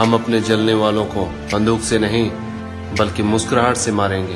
ہم اپنے جلنے والوں کو بندوق سے نہیں بلکہ مسکراہٹ سے ماریں گے۔